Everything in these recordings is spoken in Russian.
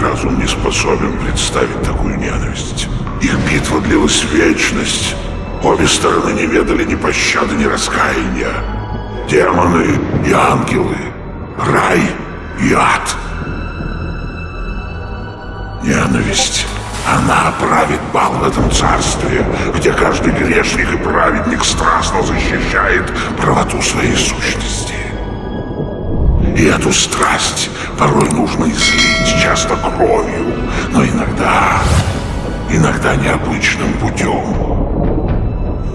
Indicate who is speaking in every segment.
Speaker 1: Разум не способен представить такую ненависть. Их битва длилась вечность. Обе стороны не ведали ни пощады, ни раскаяния. Демоны и ангелы, рай и ад. Ненависть. Она правит бал в этом царстве, где каждый грешник и праведник страстно защищает правоту своей сущности. И эту страсть порой нужно излить, часто кровью, но иногда, иногда необычным путем.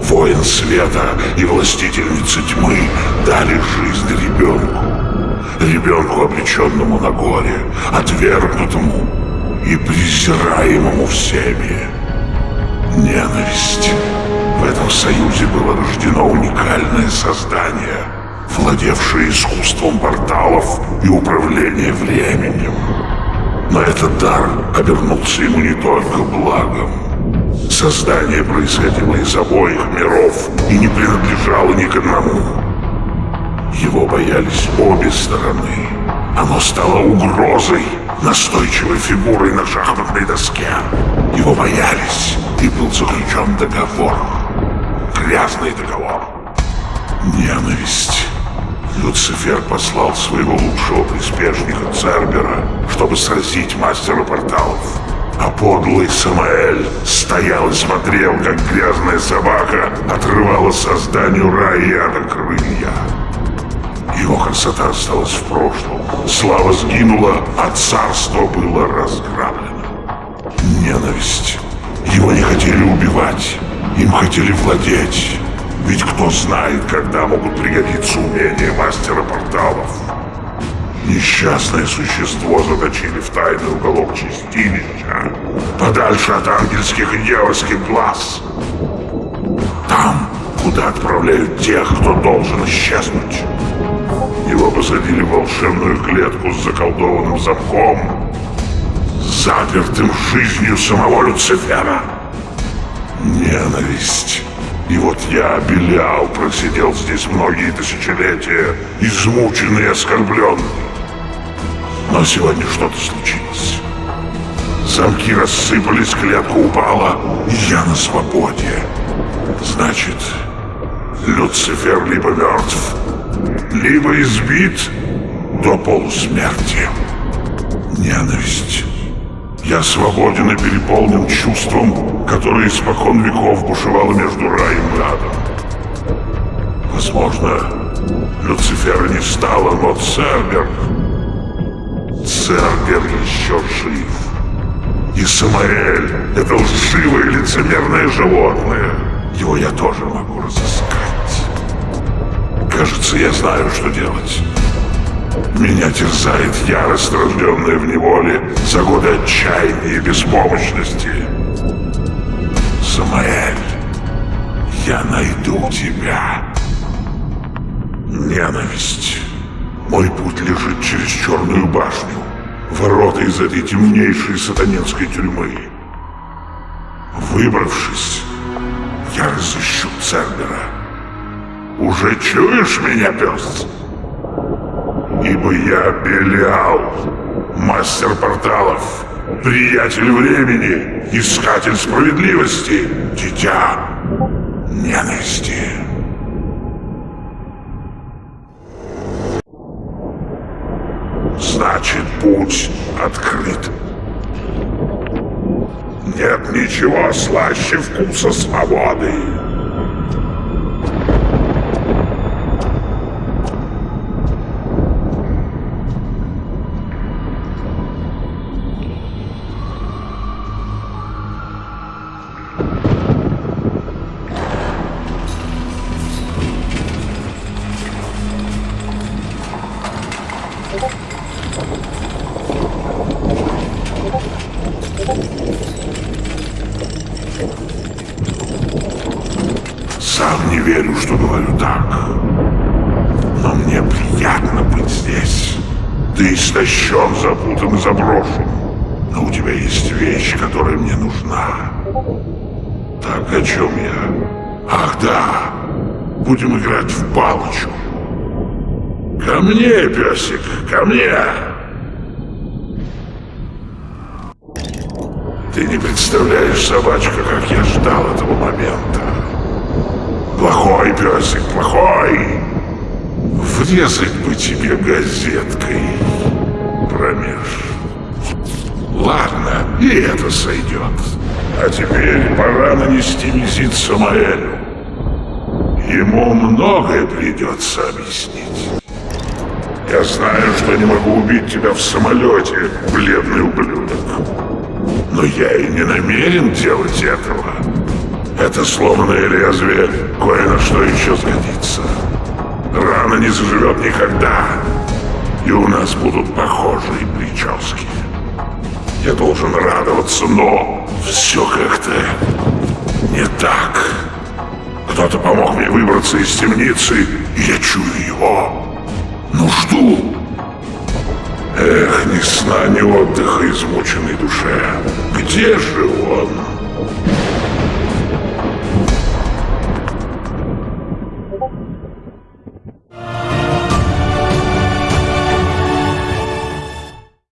Speaker 1: Воин света и властительница тьмы дали жизнь ребенку. Ребенку, обреченному на горе, отвергнутому и презираемому всеми. Ненависть. В этом союзе было рождено уникальное создание, владевшее искусством порталов и управления временем. Но этот дар обернулся ему не только благом. Создание происходило из обоих миров и не принадлежало ни к одному. Его боялись обе стороны. Оно стало угрозой, настойчивой фигурой на шахматной доске. Его боялись, и был заключен договор. Грязный договор. Ненависть. Люцифер послал своего лучшего приспешника Цербера, чтобы сразить мастера порталов. А подлый Самаэль стоял и смотрел, как грязная собака отрывала созданию рая от крылья. Его красота осталась в прошлом. Слава сгинула, а царство было разграблено. Ненависть. Его не хотели убивать, им хотели владеть. Ведь кто знает, когда могут пригодиться умения мастера порталов. Несчастное существо заточили в тайный уголок чистилища, подальше от ангельских и дьявольских глаз. Там, куда отправляют тех, кто должен исчезнуть. Его посадили в волшебную клетку с заколдованным замком, запертым жизнью самого Люцифера. Ненависть. И вот я, Белял, просидел здесь многие тысячелетия, измученный и оскорбленный. Но сегодня что-то случилось. Замки рассыпались, клетка упала, и я на свободе. Значит, Люцифер либо мертв, либо избит до полусмерти. Ненависть. Я свободен и переполнен чувством, которое испокон веков бушевало между раем и адом. Возможно, Люцифера не стало, но Цербер... Цербер еще жив. И Самаэль — это лживое лицемерное животное. Его я тоже могу разыскать. Кажется, я знаю, что делать. Меня терзает ярость, рожденная в неволе за годы отчаяния и беспомощности. Самаэль, я найду тебя. Ненависть. Мой путь лежит через Черную башню. Ворота из этой темнейшей сатанинской тюрьмы. Выбравшись, я разыщу Цербера. Уже чуешь меня, пес? Ибо я Белиал, мастер порталов, приятель времени, искатель справедливости, дитя ненависти. Значит, путь открыт. Нет ничего слаще вкуса свободы. Сам не верю, что говорю так. Но мне приятно быть здесь. Ты истощен, запутан и заброшен. Но у тебя есть вещь, которая мне нужна. Так, о чем я? Ах, да. Будем играть в палочку. Ко мне, песик, ко мне. Ты не представляешь, собачка, как я ждал этого момента. Плохой песик, плохой. Врезать бы тебе газеткой промеж. Ладно, и это сойдет. А теперь пора нанести визит Самаэлю. Ему многое придется объяснить. Я знаю, что не могу убить тебя в самолете, бледный ублюдок. Но я и не намерен делать этого. Это сломанное лезвие кое на что еще сгодится. Рана не заживет никогда. И у нас будут похожие прически. Я должен радоваться, но все как-то не так. Кто-то помог мне выбраться из темницы, и я чую его. Ну жду. Эх, ни сна, ни отдыха измученной душе. Где же он?